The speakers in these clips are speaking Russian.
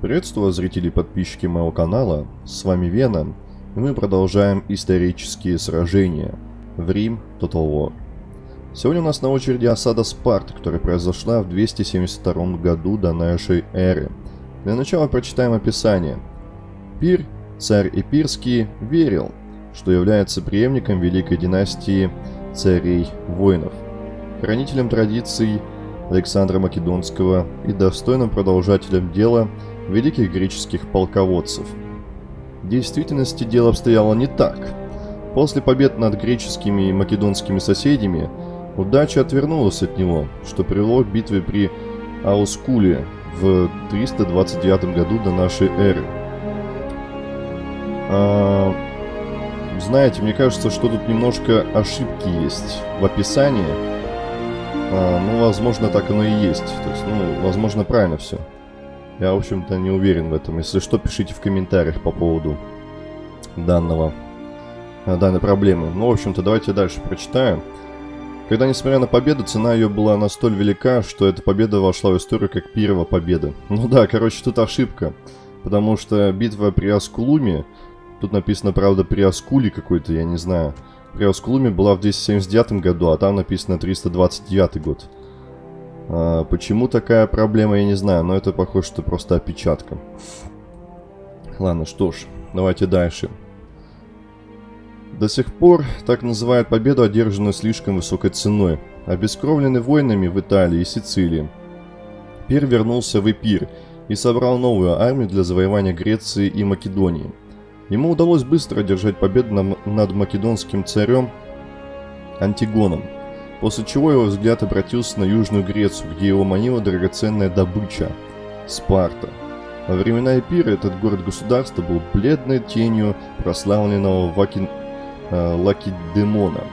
Приветствую зрители и подписчики моего канала, с вами Вена, и мы продолжаем исторические сражения в Рим Total War. Сегодня у нас на очереди осада Спарты, которая произошла в 272 году до нашей эры. Для начала прочитаем описание. Пир, царь Эпирский, верил, что является преемником великой династии царей-воинов, хранителем традиций Александра Македонского и достойным продолжателем дела – великих греческих полководцев. В действительности дело обстояло не так. После побед над греческими и македонскими соседями удача отвернулась от него, что привело к битве при Аускуле в 329 году до нашей эры. А, знаете, мне кажется, что тут немножко ошибки есть в описании. А, ну, возможно, так оно и есть. То есть, ну, возможно, правильно все. Я, в общем-то, не уверен в этом. Если что, пишите в комментариях по поводу данного, э, данной проблемы. Ну, в общем-то, давайте дальше прочитаем. Когда, несмотря на победу, цена ее была настолько велика, что эта победа вошла в историю как первая победа. Ну да, короче, тут ошибка. Потому что битва при Аскулуме, тут написано, правда, при Аскуле какой-то, я не знаю. При Аскулуме была в 279 году, а там написано 329 год. А, почему такая проблема, я не знаю, но это похоже, что просто опечатка. Ладно, что ж, давайте дальше. До сих пор так называют победу, одержанную слишком высокой ценой, обескровленный войнами в Италии и Сицилии. Пир вернулся в Эпир и собрал новую армию для завоевания Греции и Македонии. Ему удалось быстро одержать победу над македонским царем Антигоном – после чего его взгляд обратился на Южную Грецию, где его манила драгоценная добыча – Спарта. Во времена Эпира этот город-государство был бледной тенью прославленного Ваки... э, Лакедемона.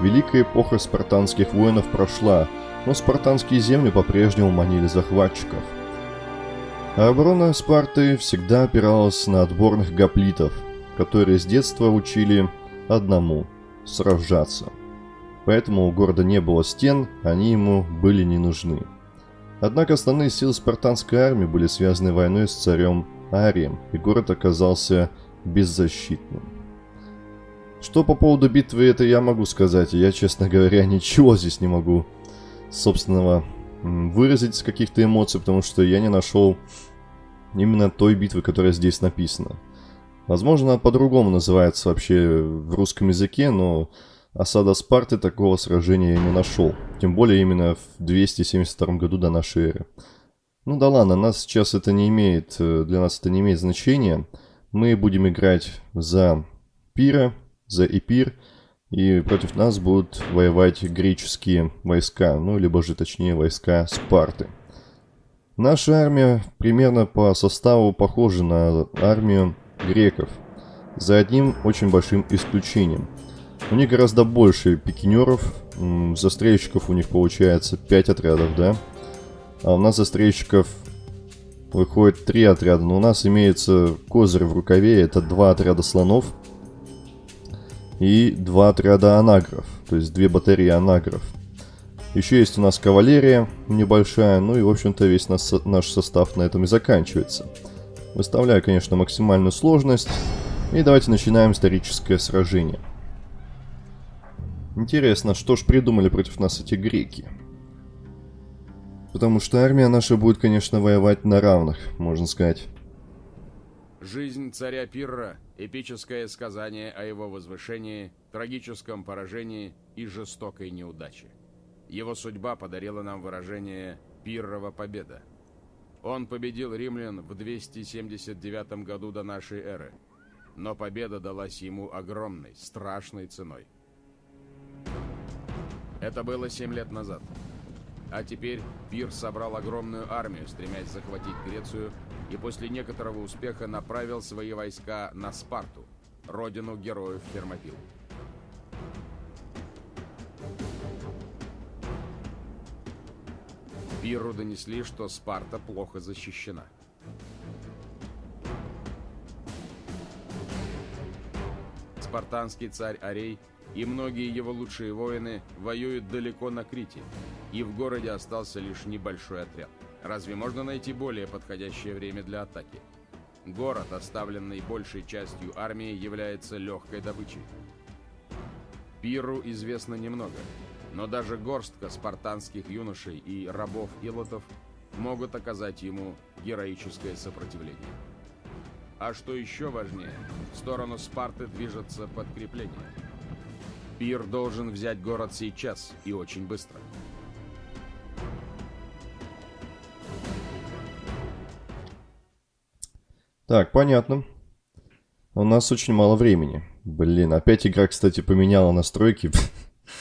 Великая эпоха спартанских воинов прошла, но спартанские земли по-прежнему манили захватчиков. А оборона Спарты всегда опиралась на отборных гоплитов, которые с детства учили одному – сражаться – поэтому у города не было стен, они ему были не нужны. Однако основные силы спартанской армии были связаны войной с царем Арием, и город оказался беззащитным. Что по поводу битвы, это я могу сказать. Я, честно говоря, ничего здесь не могу собственного выразить с каких-то эмоций, потому что я не нашел именно той битвы, которая здесь написана. Возможно, по-другому называется вообще в русском языке, но осада Спарты такого сражения не нашел. Тем более именно в 272 году до нашей эры. Ну да ладно, нас сейчас это не имеет, э, для нас это не имеет значения. Мы будем играть за Пира, за Эпир, и против нас будут воевать греческие войска, ну либо же точнее войска Спарты. Наша армия примерно по составу похожа на армию греков, за одним очень большим исключением – у них гораздо больше пикинеров. Застрельщиков у них получается 5 отрядов, да? А у нас застрельщиков выходит 3 отряда. Но у нас имеется козырь в рукаве. Это 2 отряда слонов. И 2 отряда анагров. То есть 2 батареи анагров. Еще есть у нас кавалерия небольшая. Ну и, в общем-то, весь наш, наш состав на этом и заканчивается. Выставляю, конечно, максимальную сложность. И давайте начинаем историческое сражение. Интересно, что ж придумали против нас эти греки? Потому что армия наша будет, конечно, воевать на равных, можно сказать. Жизнь царя Пирра – эпическое сказание о его возвышении, трагическом поражении и жестокой неудаче. Его судьба подарила нам выражение «Пиррова победа». Он победил римлян в 279 году до нашей эры, но победа далась ему огромной, страшной ценой – это было 7 лет назад. А теперь Пир собрал огромную армию, стремясь захватить Грецию, и после некоторого успеха направил свои войска на Спарту, родину героев Фермопил. Пиру донесли, что Спарта плохо защищена. Спартанский царь Арей и многие его лучшие воины воюют далеко на Крите, и в городе остался лишь небольшой отряд. Разве можно найти более подходящее время для атаки? Город, оставленный большей частью армии, является легкой добычей. Пиру известно немного, но даже горстка спартанских юношей и рабов-илотов могут оказать ему героическое сопротивление. А что еще важнее, в сторону Спарты движется подкрепление. Пир должен взять город сейчас и очень быстро. Так, понятно. У нас очень мало времени. Блин, опять игра, кстати, поменяла настройки.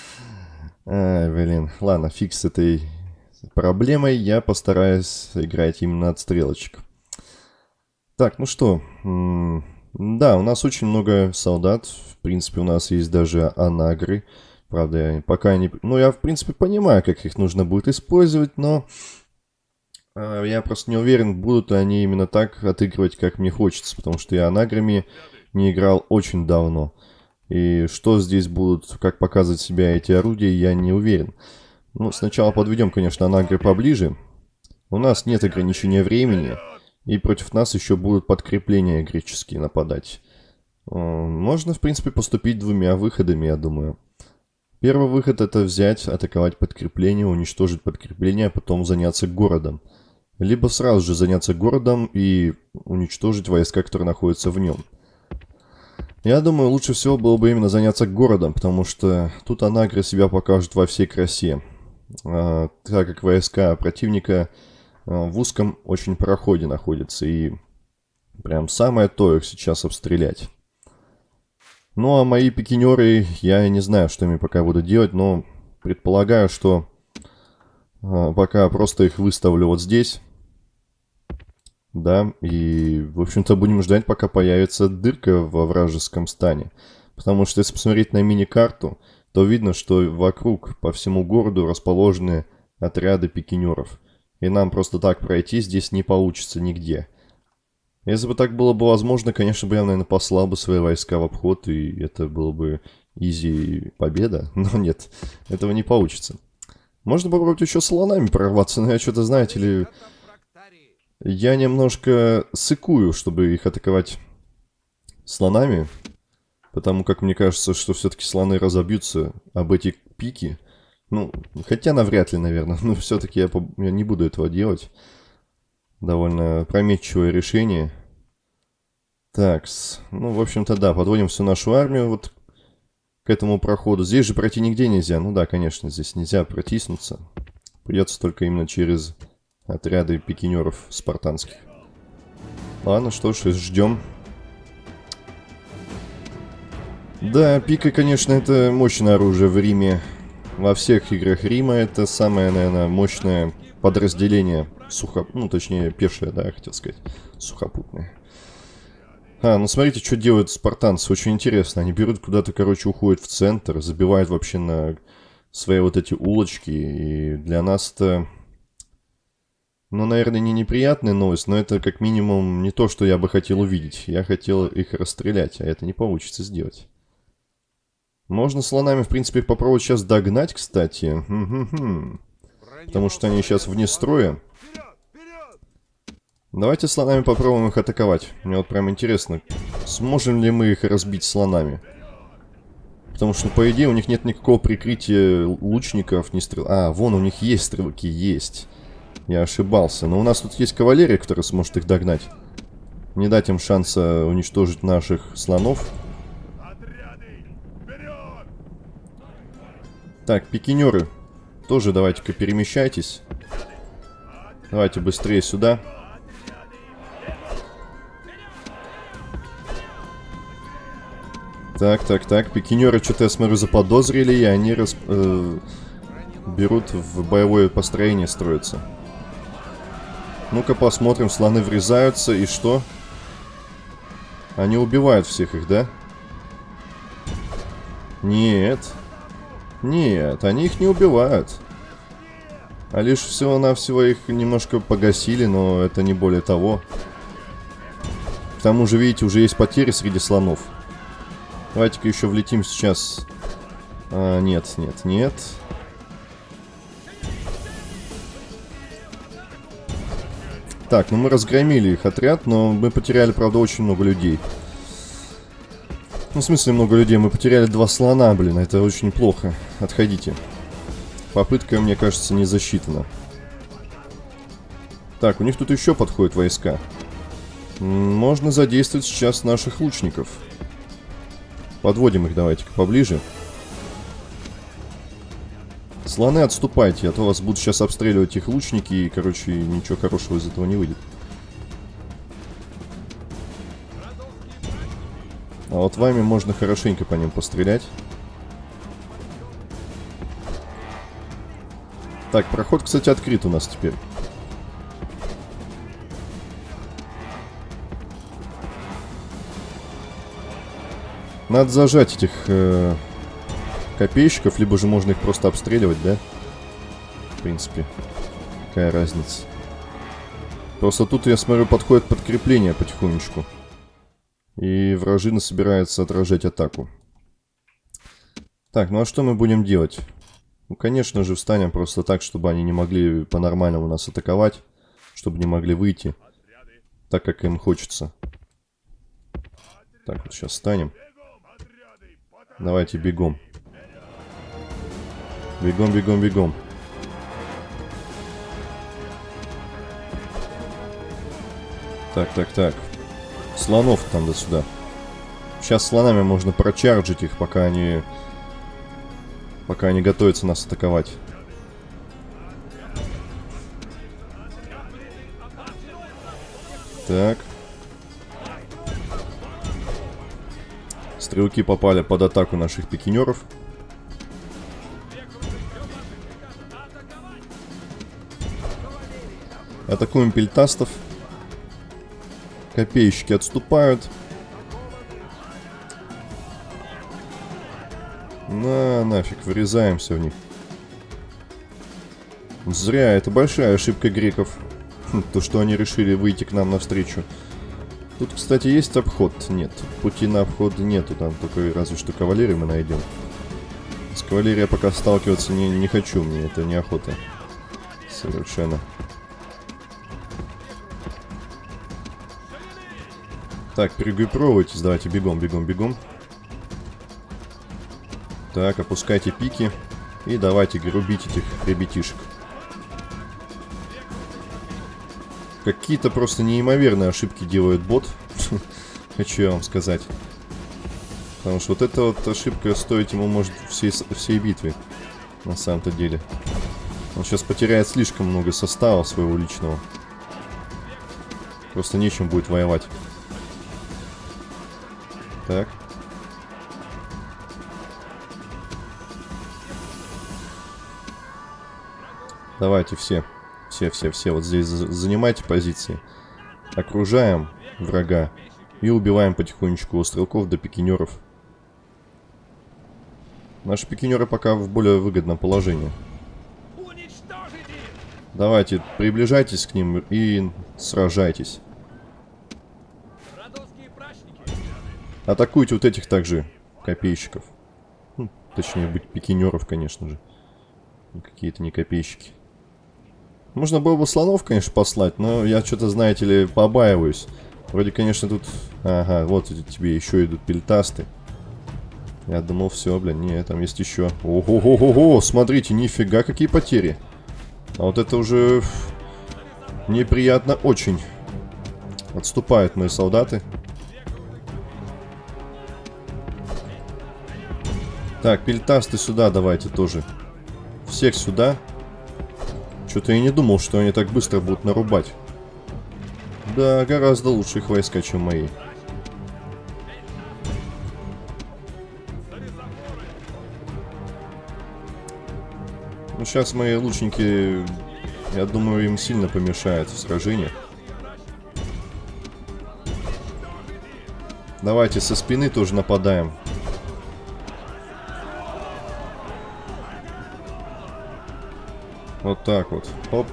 Ай, блин. Ладно, фиг с этой проблемой. Я постараюсь играть именно от стрелочек. Так, ну что. Да, у нас очень много солдат. В принципе, у нас есть даже анагры. Правда, я пока не... Ну, я, в принципе, понимаю, как их нужно будет использовать, но... А, я просто не уверен, будут ли они именно так отыгрывать, как мне хочется, потому что я анаграми не играл очень давно. И что здесь будут, как показывать себя эти орудия, я не уверен. Ну, сначала подведем, конечно, анагры поближе. У нас нет ограничения времени, и против нас еще будут подкрепления греческие нападать. Можно, в принципе, поступить двумя выходами, я думаю. Первый выход это взять, атаковать подкрепление, уничтожить подкрепление, а потом заняться городом. Либо сразу же заняться городом и уничтожить войска, которые находятся в нем. Я думаю, лучше всего было бы именно заняться городом, потому что тут Анагры себя покажет во всей красе. А, так как войска противника в узком очень проходе находятся, и прям самое то их сейчас обстрелять. Ну а мои пикинеры, я не знаю, что ими пока буду делать, но предполагаю, что а, пока просто их выставлю вот здесь. Да, и, в общем-то, будем ждать, пока появится дырка во вражеском стане. Потому что, если посмотреть на мини-карту, то видно, что вокруг, по всему городу, расположены отряды пикинеров. И нам просто так пройти здесь не получится нигде. Если бы так было бы возможно, конечно бы я, наверное, послал бы свои войска в обход, и это было бы изи победа. Но нет, этого не получится. Можно попробовать еще слонами прорваться, но я что-то, знаете ли... Я немножко сыкую, чтобы их атаковать слонами. Потому как мне кажется, что все-таки слоны разобьются об эти пики. Ну, хотя навряд ли, наверное. Но все-таки я, я не буду этого делать. Довольно прометчивое решение. Так, ну, в общем-то, да, подводим всю нашу армию вот к этому проходу. Здесь же пройти нигде нельзя. Ну да, конечно, здесь нельзя протиснуться. Придется только именно через отряды пикинеров спартанских. Ладно, что ж, ждем. Да, пика, конечно, это мощное оружие в Риме. Во всех играх Рима это самое, наверное, мощное подразделение сухо... Ну, точнее, пешее, да, я хотел сказать. Сухопутное. А, ну смотрите, что делают спартанцы. Очень интересно. Они берут куда-то, короче, уходят в центр, забивают вообще на свои вот эти улочки. И для нас это... Ну, наверное, не неприятная новость, но это как минимум не то, что я бы хотел увидеть. Я хотел их расстрелять, а это не получится сделать. Можно слонами, в принципе, попробовать сейчас догнать, кстати. Потому что они сейчас вне строя. Давайте слонами попробуем их атаковать. Мне вот прям интересно, сможем ли мы их разбить слонами. Потому что, по идее, у них нет никакого прикрытия лучников, ни стрел... А, вон, у них есть стрелки, есть. Я ошибался. Но у нас тут есть кавалерия, которая сможет их догнать. Не дать им шанса уничтожить наших слонов. Так, пикинеры. Тоже давайте-ка перемещайтесь. Давайте быстрее сюда. Так, так, так. Пикинеры что-то, я смотрю, заподозрили, и они э, берут в боевое построение строятся. Ну-ка посмотрим, слоны врезаются, и что? Они убивают всех их, да? Нет, они их не убивают. А лишь всего-навсего их немножко погасили, но это не более того. К тому же, видите, уже есть потери среди слонов. Давайте-ка еще влетим сейчас. А, нет, нет, нет. Так, ну мы разгромили их отряд, но мы потеряли, правда, очень много людей. Ну, в смысле много людей? Мы потеряли два слона, блин, это очень плохо. Отходите. Попытка, мне кажется, не засчитана. Так, у них тут еще подходят войска. Можно задействовать сейчас наших лучников. Подводим их давайте-ка поближе. Слоны, отступайте, а то вас будут сейчас обстреливать их лучники, и, короче, ничего хорошего из этого не выйдет. А вот вами можно хорошенько по ним пострелять. Так, проход, кстати, открыт у нас теперь. Надо зажать этих э, копейщиков, либо же можно их просто обстреливать, да? В принципе, какая разница. Просто тут, я смотрю, подходит подкрепление потихонечку. И вражина собирается отражать атаку. Так, ну а что мы будем делать? Ну, конечно же, встанем просто так, чтобы они не могли по-нормальному нас атаковать. Чтобы не могли выйти. Так, как им хочется. Так, вот сейчас встанем. Давайте бегом. Бегом, бегом, бегом. Так, так, так. Слонов там до сюда. Сейчас слонами можно прочарджить их, пока они... Пока они готовятся нас атаковать. Так. Стрелки попали под атаку наших пикинеров. Атакуем пельтастов. Копейщики отступают. Нафиг, врезаемся в них. Зря, это большая ошибка греков. Хм, то, что они решили выйти к нам навстречу. Тут, кстати, есть обход? Нет. Пути на обход нету, там только разве что кавалерию мы найдем. С кавалерией пока сталкиваться не, не хочу, мне это неохота. Совершенно. Так, перегруппировывайтесь, давайте бегом, бегом, бегом. Так, опускайте пики. И давайте грубить этих ребятишек. Какие-то просто неимоверные ошибки делает бот. Хочу я вам сказать. Потому что вот эта вот ошибка стоит ему, может, всей, всей битвы. На самом-то деле. Он сейчас потеряет слишком много состава своего личного. Просто нечем будет воевать. Так. Давайте все. Все, все, все. Вот здесь занимайте позиции. Окружаем врага. И убиваем потихонечку от стрелков до пикинеров. Наши пикинеры пока в более выгодном положении. Давайте, приближайтесь к ним и сражайтесь. Атакуйте вот этих также копейщиков. Ну, точнее, быть пикинеров, конечно же. Какие-то не копейщики. Можно было бы слонов, конечно, послать, но я что-то, знаете ли, побаиваюсь. Вроде, конечно, тут... Ага, вот тебе еще идут пельтасты. Я думал, все, блин, не, там есть еще. Ого-го-го-го, смотрите, нифига, какие потери. А вот это уже неприятно очень. Отступают мои солдаты. Так, пельтасты сюда давайте тоже. Всех сюда. Что-то я не думал, что они так быстро будут нарубать. Да, гораздо лучше их войска, чем мои. Ну, сейчас мои лучники, я думаю, им сильно помешают в сражении. Давайте со спины тоже нападаем. Вот так вот. Оп.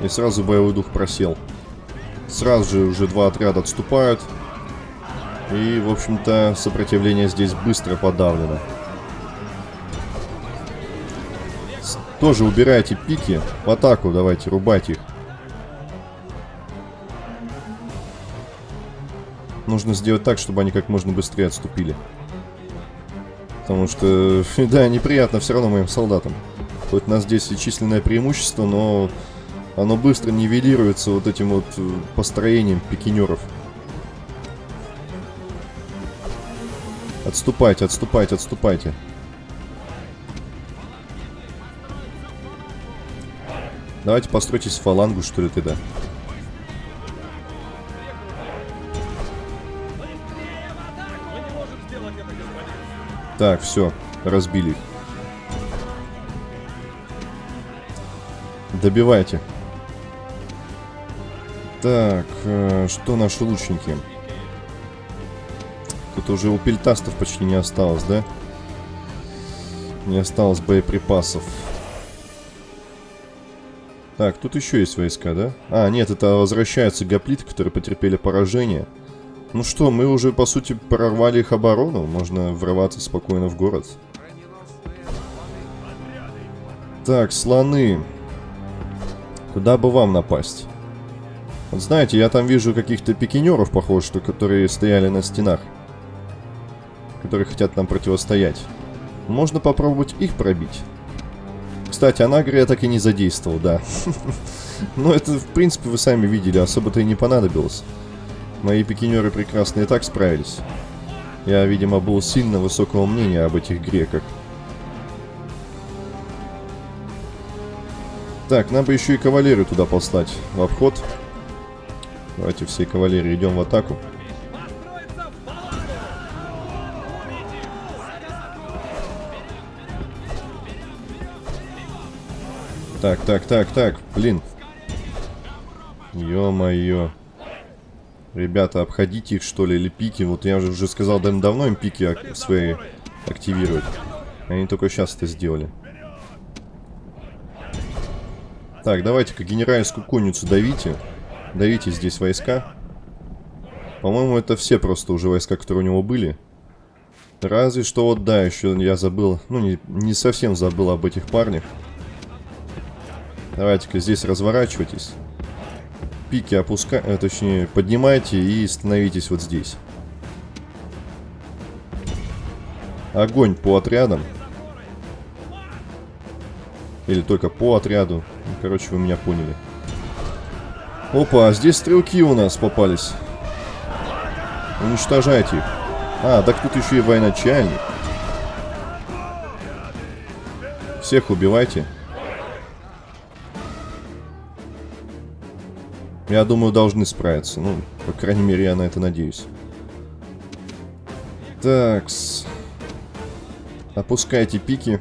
И сразу боевой дух просел. Сразу же уже два отряда отступают. И, в общем-то, сопротивление здесь быстро подавлено. Тоже убирайте пики. В атаку давайте рубать их. Нужно сделать так, чтобы они как можно быстрее отступили. Потому что, да, неприятно все равно моим солдатам. Хоть у нас здесь и численное преимущество, но оно быстро нивелируется вот этим вот э, построением пикинеров. Отступайте, отступайте, отступайте. Давайте постройтесь в фалангу, что ли, тогда. Так, все, разбили их. Добивайте. Так, э, что наши лучники? Тут уже у пельтастов почти не осталось, да? Не осталось боеприпасов. Так, тут еще есть войска, да? А, нет, это возвращаются гоплиты, которые потерпели поражение. Ну что, мы уже, по сути, прорвали их оборону. Можно врываться спокойно в город. Так, слоны. Куда бы вам напасть? Вот знаете, я там вижу каких-то пикинеров, похоже, что которые стояли на стенах. Которые хотят нам противостоять. Можно попробовать их пробить. Кстати, Анагра я так и не задействовал, да. Но это, в принципе, вы сами видели, особо-то и не понадобилось. Мои пикинеры прекрасно и так справились. Я, видимо, был сильно высокого мнения об этих греках. Так, нам бы еще и кавалерию туда послать в обход. Давайте все кавалерии идем в атаку. Так, так, так, так, блин. Ё-моё. Ребята, обходите их, что ли, или пики. Вот я уже, сказал давно, им пики свои активировать. Они только сейчас это сделали. Так, давайте-ка генеральскую конницу давите. Давите здесь войска. По-моему, это все просто уже войска, которые у него были. Разве что вот, да, еще я забыл, ну, не, не совсем забыл об этих парнях. Давайте-ка здесь разворачивайтесь. Пики опускайте, э, точнее, поднимайте и становитесь вот здесь. Огонь по отрядам. Или только по отряду. Ну, короче, вы меня поняли. Опа, а здесь стрелки у нас попались. Уничтожайте их. А, так тут еще и военачальник. Всех убивайте. Я думаю, должны справиться. Ну, по крайней мере, я на это надеюсь. Такс. Опускайте пики.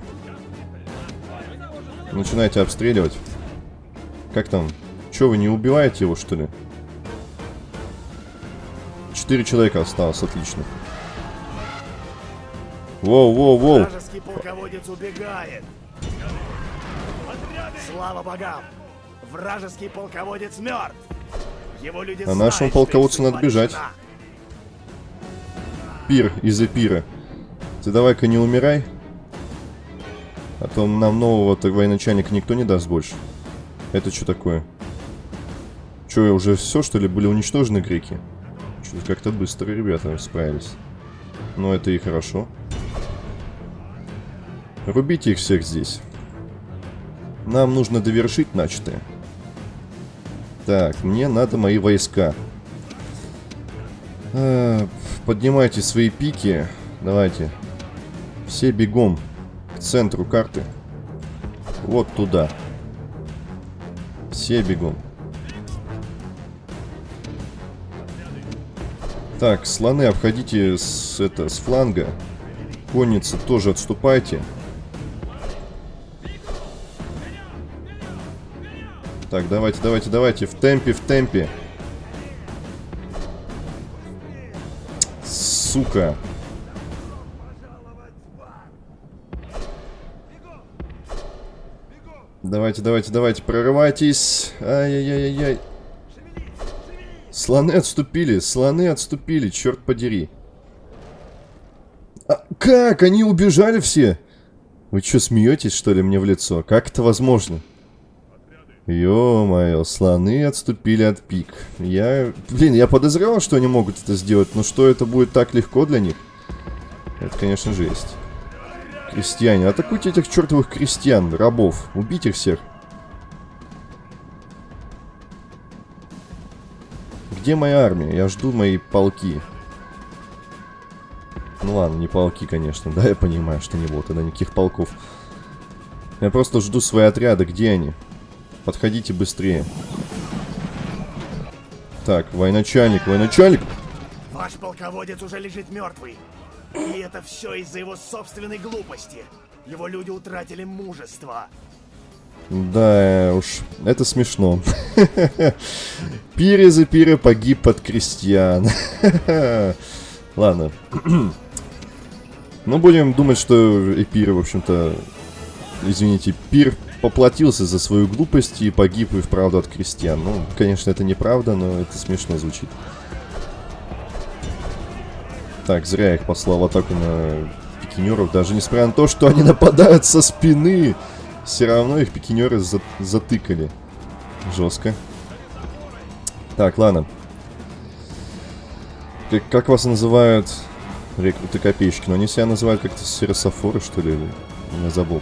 Начинайте обстреливать. Как там? Че, вы не убиваете его, что ли? Четыре человека осталось, отлично. Воу, воу, воу. Вражеский полководец убегает. Слава богам! Вражеский полководец мертв. Его люди а нашему полководцу надо бежать. Пир из-за пира. Ты давай-ка не умирай. А то нам нового так военачальника никто не даст больше. Это что такое? Что, уже все, что ли, были уничтожены греки? Что-то как-то быстро ребята справились. Но это и хорошо. Рубите их всех здесь. Нам нужно довершить начатое. Так, мне надо мои войска. А, поднимайте свои пики. Давайте. Все бегом к центру карты. Вот туда. Все бегом. Так, слоны обходите с, это, с фланга. Конницы тоже отступайте. Так, давайте, давайте, давайте. В темпе, в темпе. Сука. Давайте, давайте, давайте, прорывайтесь. Ай-яй-яй-яй. Слоны отступили, слоны отступили, черт подери. А, как? Они убежали все? Вы что, смеетесь, что ли, мне в лицо? Как это возможно? Ё-моё, слоны отступили от пик. Я... Блин, я подозревал, что они могут это сделать, но что это будет так легко для них? Это, конечно, жесть. Крестьяне. Атакуйте этих чертовых крестьян, рабов. Убить их всех. Где моя армия? Я жду мои полки. Ну ладно, не полки, конечно. Да, я понимаю, что не было тогда никаких полков. Я просто жду свои отряды. Где они? Подходите быстрее. Так, военачальник, военачальник. Ваш полководец уже лежит мертвый. И это все из-за его собственной глупости. Его люди утратили мужество. Да уж, это смешно. Пире за пире погиб под крестьян. Ладно. Ну, будем думать, что Эпир, в общем-то, извините, Пир поплатился за свою глупость и погиб и вправду от крестьян. Ну, конечно, это неправда, но это смешно звучит. Так, зря я их послал в атаку на пикинеров, даже несмотря на то, что они нападают со спины. Все равно их пикинеры за затыкали. Жестко. Так, ладно. Как, как вас называют рекруты копейщики? Но они себя называют как-то серософоры, что ли? Я забыл.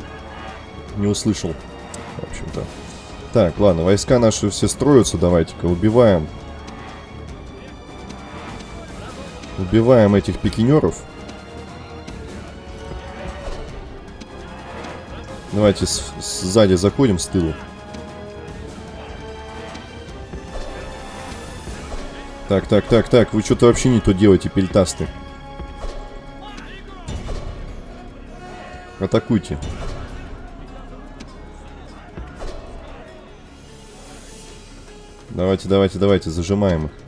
Не услышал. В общем-то. Так, ладно, войска наши все строятся. Давайте-ка убиваем. Убиваем этих пикинеров. Давайте с сзади заходим, с тылу. Так, так, так, так, вы что-то вообще не то делаете, пельтасты. Атакуйте. Давайте, давайте, давайте, зажимаем их.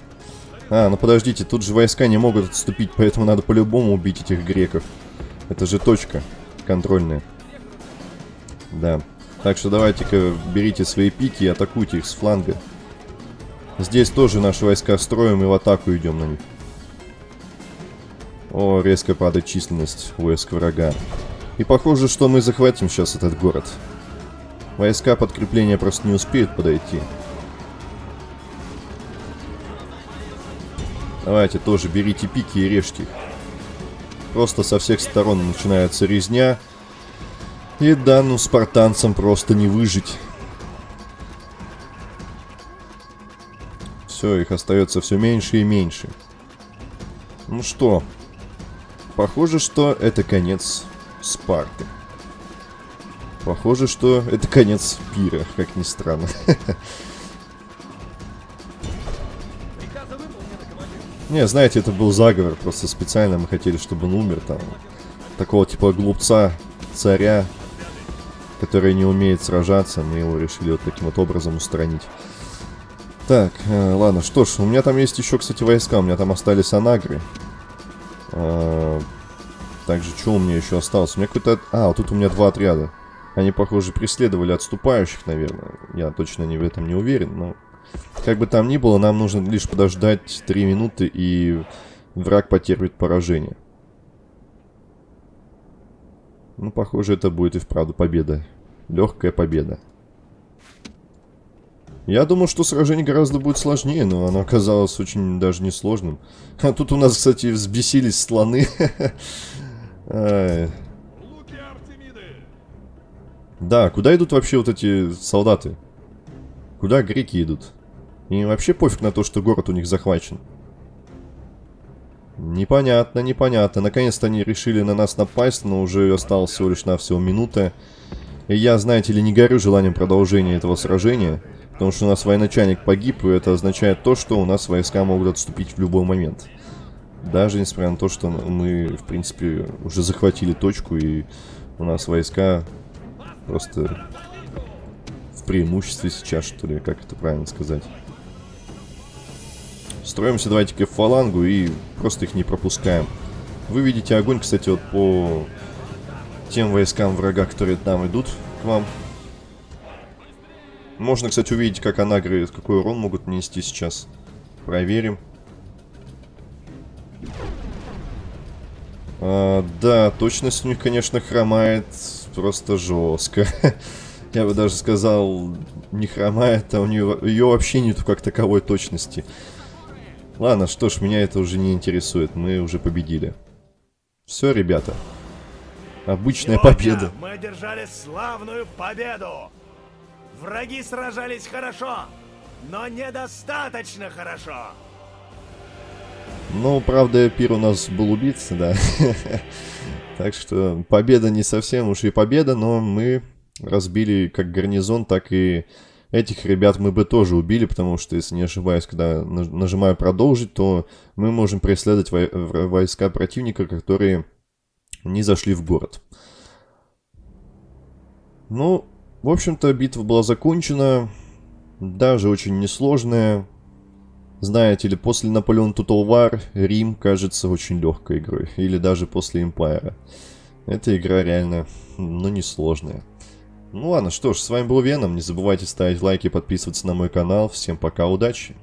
А, ну подождите, тут же войска не могут отступить, поэтому надо по-любому убить этих греков. Это же точка контрольная. Да. Так что давайте-ка берите свои пики и атакуйте их с фланга. Здесь тоже наши войска строим и в атаку идем на них. О, резко падает численность войск врага. И похоже, что мы захватим сейчас этот город. Войска подкрепления просто не успеют подойти. Давайте тоже берите пики и режьте их. Просто со всех сторон начинается резня. И да, ну спартанцам просто не выжить. Все, их остается все меньше и меньше. Ну что, похоже, что это конец Спарты. Похоже, что это конец пира, как ни странно. Не, знаете, это был заговор, просто специально мы хотели, чтобы он умер там. Такого типа глупца, царя, который не умеет сражаться, мы его решили вот таким вот образом устранить. Так, э, ладно, что ж, у меня там есть еще, кстати, войска, у меня там остались анагры. Э, также, что у меня еще осталось? У меня какой-то... А, вот тут у меня два отряда. Они, похоже, преследовали отступающих, наверное. Я точно не в этом не уверен, но... Как бы там ни было, нам нужно лишь подождать 3 минуты, и враг потерпит поражение. Ну, похоже, это будет и вправду победа. Легкая победа. Я думал, что сражение гораздо будет сложнее, но оно оказалось очень даже несложным. А тут у нас, кстати, взбесились слоны. Да, куда идут вообще вот эти солдаты? Куда греки идут? Им вообще пофиг на то, что город у них захвачен. Непонятно, непонятно. Наконец-то они решили на нас напасть, но уже осталось всего лишь навсего минута. И я, знаете ли, не горю желанием продолжения этого сражения, потому что у нас военачальник погиб, и это означает то, что у нас войска могут отступить в любой момент. Даже несмотря на то, что мы, в принципе, уже захватили точку, и у нас войска просто в преимуществе сейчас, что ли, как это правильно сказать. Строимся давайте-ка в фалангу и просто их не пропускаем. Вы видите огонь, кстати, вот по тем войскам врага, которые там идут к вам. Можно, кстати, увидеть, как анагры, какой урон могут нанести сейчас. Проверим. А, да, точность у них, конечно, хромает просто жестко. Я бы даже сказал, не хромает, а у нее ее вообще нету как таковой точности. Ладно, что ж, меня это уже не интересует, мы уже победили. Все, ребята. Обычная Сегодня победа. мы одержали славную победу. Враги сражались хорошо, но недостаточно хорошо. Ну, правда, пир у нас был убийца, да. Так что победа не совсем уж и победа, но мы разбили как гарнизон, так и этих ребят мы бы тоже убили, потому что, если не ошибаюсь, когда наж- нажимаю продолжить, то мы можем преследовать войска противника, которые не зашли в город. Ну, в общем-то, битва была закончена, даже очень несложная. Знаете ли, после Наполеон War Рим кажется очень легкой игрой. Или даже после Empire. Эта игра реально, ну, несложная. Ну ладно, что ж, с вами был Веном. Не забывайте ставить лайки подписываться на мой канал. Всем пока, удачи!